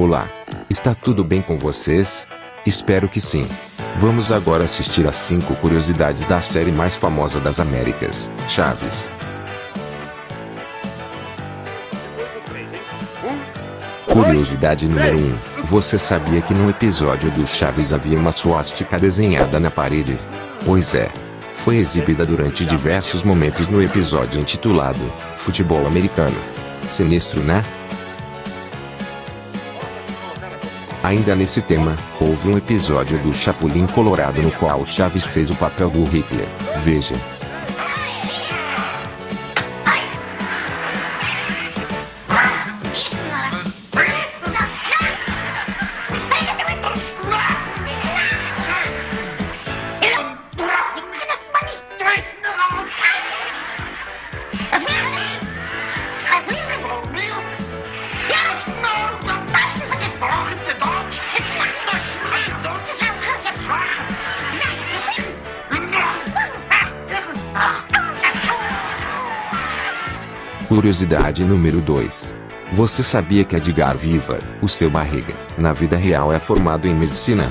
Olá. Está tudo bem com vocês? Espero que sim. Vamos agora assistir às 5 curiosidades da série mais famosa das Américas, Chaves. Curiosidade número 1. Você sabia que no episódio do Chaves havia uma suástica desenhada na parede? Pois é. Foi exibida durante diversos momentos no episódio intitulado Futebol Americano. Sinistro, né? Ainda nesse tema, houve um episódio do Chapulin Colorado no qual Chaves fez o papel do Hitler. Veja. Curiosidade número 2. Você sabia que Edgar Vivar, o seu barriga, na vida real é formado em medicina?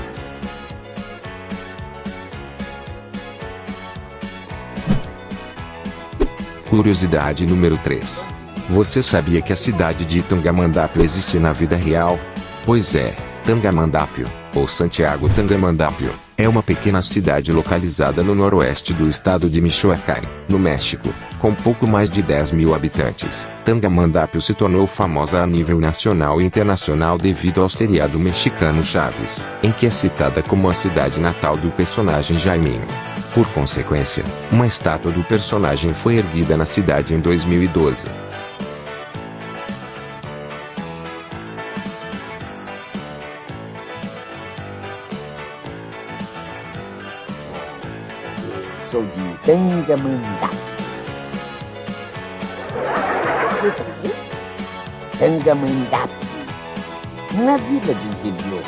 Curiosidade número 3. Você sabia que a cidade de Tangamandapio existe na vida real? Pois é, Tangamandapio, ou Santiago Tangamandapio, é uma pequena cidade localizada no noroeste do estado de Michoacán, no México, com pouco mais de 10 mil habitantes. Tangamandapio se tornou famosa a nível nacional e internacional devido ao seriado mexicano Chaves, em que é citada como a cidade natal do personagem Jaiminho. Por consequência, uma estátua do personagem foi erguida na cidade em 2012. Sou de Tangamandá. Tangamandá. Na vila de interior.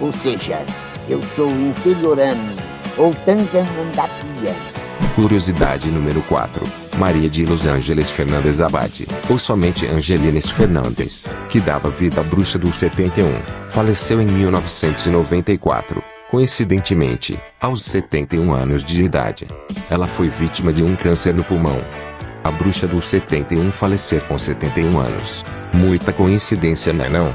Ou seja, eu sou interiorano ou Tangamandapia. Curiosidade número 4. Maria de Los Angeles Fernandes Abade, ou somente Angelines Fernandes, que dava vida à bruxa do 71, faleceu em 1994 coincidentemente, aos 71 anos de idade. Ela foi vítima de um câncer no pulmão. A bruxa do 71 falecer com 71 anos. Muita coincidência, né não?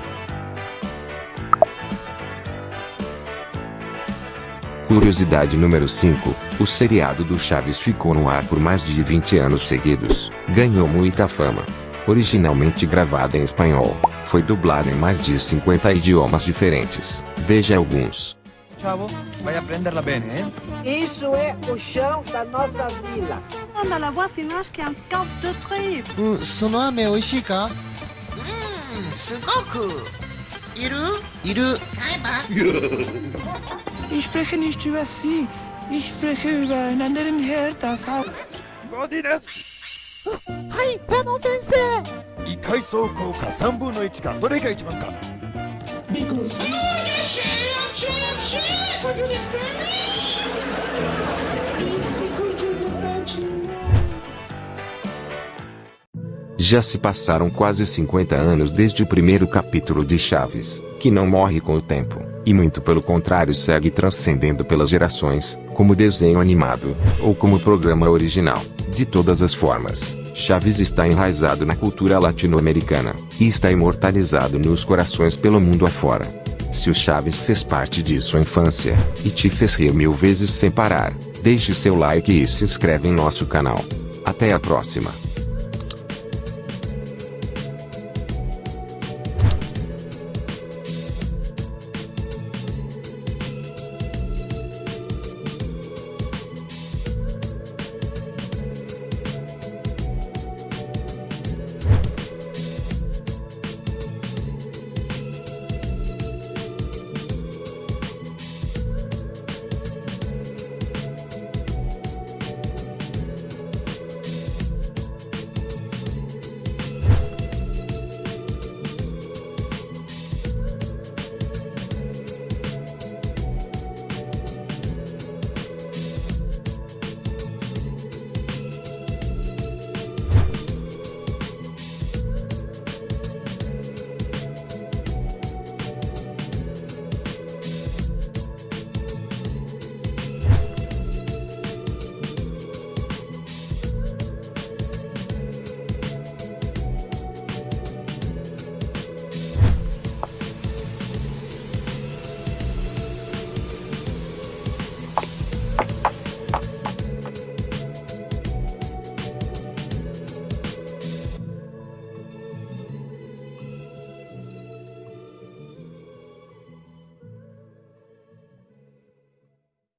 Curiosidade número 5. O seriado do Chaves ficou no ar por mais de 20 anos seguidos. Ganhou muita fama. Originalmente gravada em espanhol, foi dublada em mais de 50 idiomas diferentes. Veja alguns. Chavo, vai a prenderla bene, eh? Isso é o chão da nossa vila. Anda lá, boa, senão acho que é um caldo de tribo. Hum, seu nome é Oishika? Hum, sugoku. Iru? Iru. Saiba. Ich spreche nicht über Sie. Ich spreche über einen anderen Herr, das auch. Godines! Hi, Ramon Sensei! 1回走行か3分の1かどれが一番か。Já se passaram quase 50 anos desde o primeiro capítulo de Chaves, que não morre com o tempo, e muito pelo contrário segue transcendendo pelas gerações, como desenho animado, ou como programa original. De todas as formas, Chaves está enraizado na cultura latino-americana, e está imortalizado nos corações pelo mundo afora. Se o Chaves fez parte de sua infância, e te fez rir mil vezes sem parar, deixe seu like e se inscreve em nosso canal. Até a próxima.